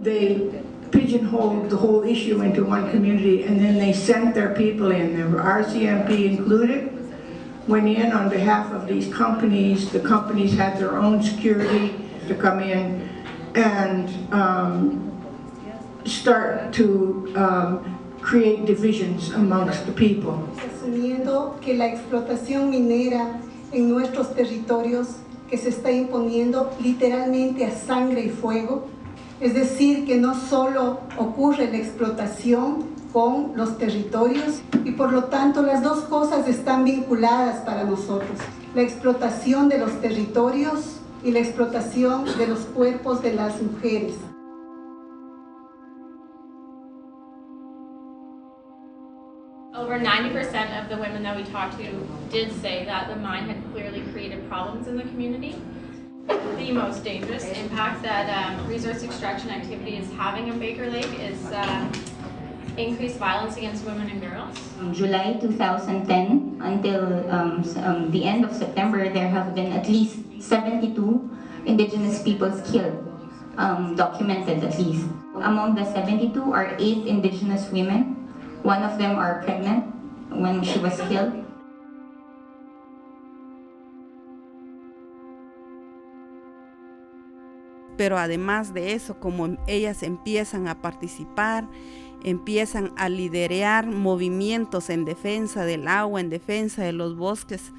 they pigeonholed the whole issue into one community and then they sent their people in, the RCMP included, went in on behalf of these companies. The companies had their own security to come in and um, start to um, create divisions amongst the people. asumiendo que la explotación minera en nuestros territorios que se está imponiendo literalmente a sangre y fuego, es decir, que no solo ocurre la explotación con los territorios y por lo tanto las dos cosas están vinculadas para nosotros, la explotación de los territorios y la explotación de los cuerpos de las mujeres. Over 90% of the women that we talked to did say that the mine had clearly created problems in the community. The most dangerous impact that um, resource extraction activity is having in Baker Lake is um, increased violence against women and girls. From July 2010 until um, um, the end of September, there have been at least 72 indigenous peoples killed, um, documented at least. Among the 72 are eight indigenous women. One of them are pregnant when she was killed. Pero además de eso, como ellas empiezan a participar, empiezan a liderar movimientos en defensa del agua, en defensa de los bosques,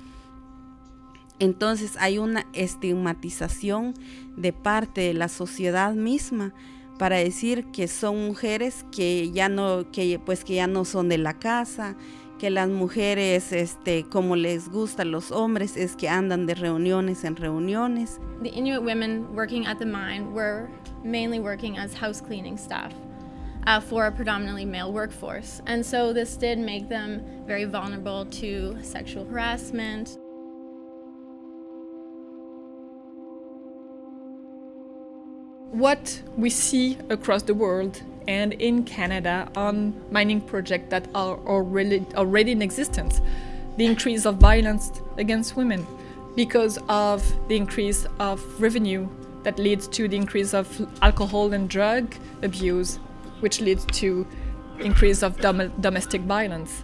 entonces hay una estigmatización de parte de la sociedad misma para decir que son mujeres que ya no que pues que ya no son de la casa, que las mujeres este como les gustan los hombres es que andan de reuniones en reuniones. The Inuit women working at the mine were mainly working as house cleaning staff uh, for a predominantly male workforce. And so this did make them very vulnerable to sexual harassment, what we see across the world and in Canada on mining projects that are already, already in existence. The increase of violence against women because of the increase of revenue that leads to the increase of alcohol and drug abuse, which leads to increase of dom- domestic violence.